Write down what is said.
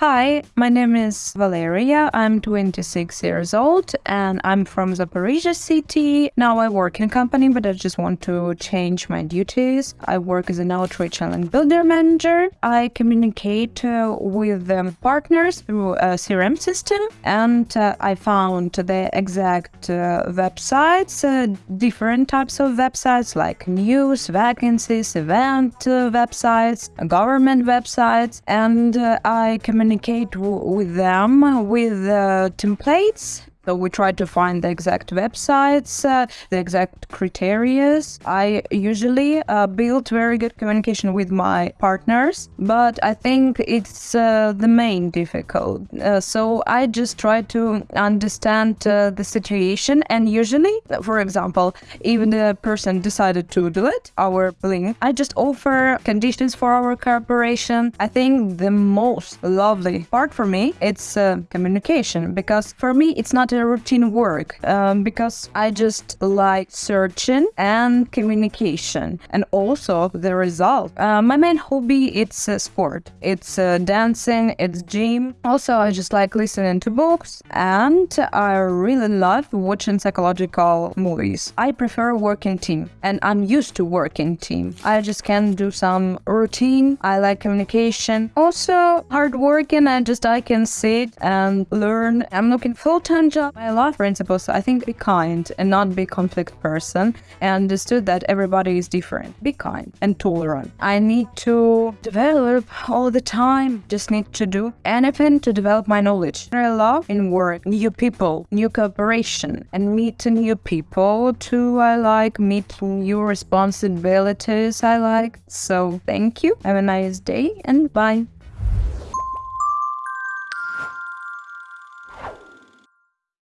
Hi, my name is Valeria. I'm 26 years old and I'm from Zaporizhia city. Now I work in a company, but I just want to change my duties. I work as an outreach and builder manager. I communicate uh, with um, partners through a CRM system and uh, I found the exact uh, websites, uh, different types of websites like news, vacancies, event uh, websites, government websites, and uh, I communicate communicate with them with uh, templates so we try to find the exact websites, uh, the exact criteria. I usually uh, build very good communication with my partners, but I think it's uh, the main difficult. Uh, so I just try to understand uh, the situation, and usually, for example, even the person decided to delete our link, I just offer conditions for our cooperation. I think the most lovely part for me it's uh, communication because for me it's not a routine work um, because I just like searching and communication and also the result. Uh, my main hobby it's uh, sport. It's uh, dancing, it's gym. Also, I just like listening to books and I really love watching psychological movies. I prefer working team and I'm used to working team. I just can do some routine. I like communication. Also, hard working. I just I can sit and learn. I'm looking full-time job my life principles, I think be kind and not be conflict person and understood that everybody is different. Be kind and tolerant. I need to develop all the time. Just need to do anything to develop my knowledge. I love in work, new people, new cooperation and meet new people too. I like meet new responsibilities I like. So thank you. Have a nice day and bye.